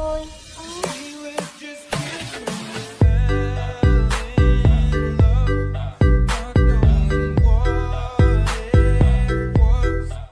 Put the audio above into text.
thôi.